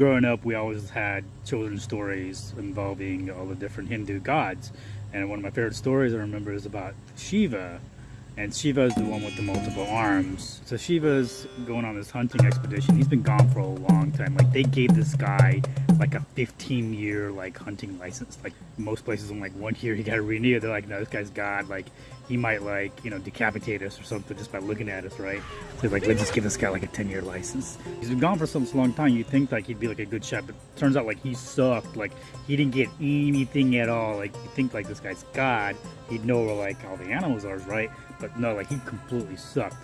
growing up, we always had children's stories involving all the different Hindu gods. And one of my favorite stories I remember is about Shiva. And Shiva is the one with the multiple arms. So Shiva's going on this hunting expedition. He's been gone for a long time. Like they gave this guy like a 15 year like hunting license. Like most places in like one year he got to renew. They're like, no, this guy's God. Like he might like, you know, decapitate us or something just by looking at us, right? So like, let's just give this guy like a 10 year license. He's been gone for such a long time. You think like he'd be like a good shot, but turns out like he sucked. Like he didn't get anything at all. Like you think like this guy's God. He'd know where like all the animals are, right? But no, like he completely sucked.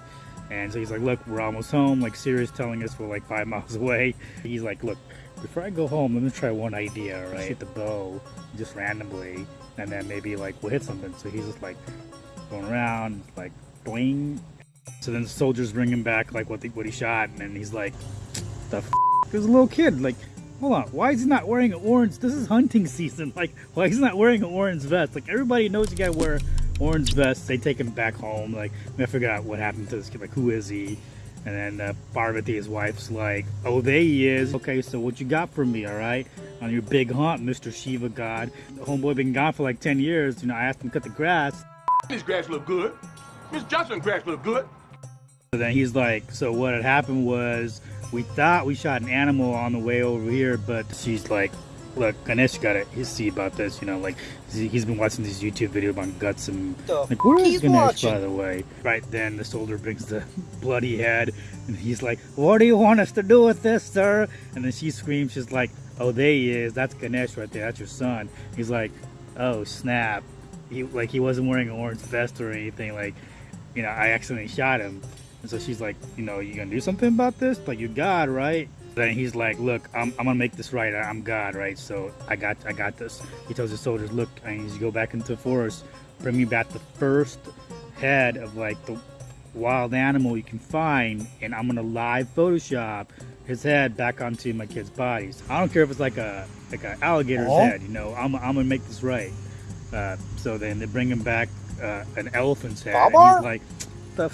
And so he's like, look, we're almost home. Like Siri's telling us we're like five miles away. He's like, look, before I go home, let me try one idea, right? Hit the bow just randomly, and then maybe like we'll hit something. So he's just like going around, like boing. So then the soldiers bring him back like what the, what he shot, and then he's like, the f There's a little kid, like, hold on, why is he not wearing an orange? This is hunting season. Like, why is he not wearing an orange vest? Like, everybody knows you gotta wear orange vest. They take him back home. Like, I figure out what happened to this kid. Like, who is he? And then uh, Parvati, his wife's like, oh, there he is. Okay, so what you got for me, all right? On your big hunt, Mr. Shiva God. The homeboy been gone for like 10 years. You know, I asked him to cut the grass. This grass look good. Miss Johnson grass look good. So then he's like, so what had happened was we thought we shot an animal on the way over here, but she's like, look, Ganesh got it. He's see about this, you know, like he's been watching this YouTube video about guts and like where is Ganesh watching. by the way? Right then the soldier brings the bloody head and he's like, What do you want us to do with this, sir? And then she screams, she's like, Oh there he is, that's Ganesh right there, that's your son. He's like, Oh snap. He like he wasn't wearing an orange vest or anything, like, you know, I accidentally shot him. And so she's like, you know, you gonna do something about this? Like you God, right? Then he's like, look, I'm, I'm gonna make this right. I'm God, right? So I got I got this. He tells his soldiers, look, I need you to go back into the forest, bring me back the first head of like the wild animal you can find, and I'm gonna live Photoshop his head back onto my kid's bodies. I don't care if it's like a like an alligator's oh. head, you know. I'm, I'm gonna make this right. Uh, so then they bring him back uh, an elephant's head. And he's like, the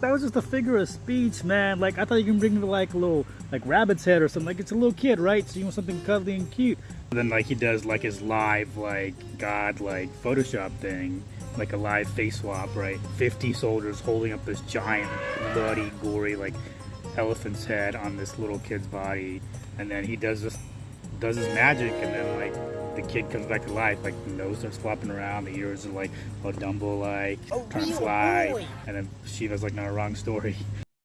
that was just a figure of speech, man. Like, I thought you can bring me like a little, like rabbit's head or something. Like, it's a little kid, right? So you want something cuddly and cute. And then, like, he does like his live, like, God, like, Photoshop thing. Like a live face swap, right? 50 soldiers holding up this giant, bloody, gory, like, elephant's head on this little kid's body. And then he does this, does his magic, and then, like, the kid comes back to life, like the nose starts flopping around, the ears are like all Dumbo like, oh, trying to fly, and then Shiva's like, no, wrong story.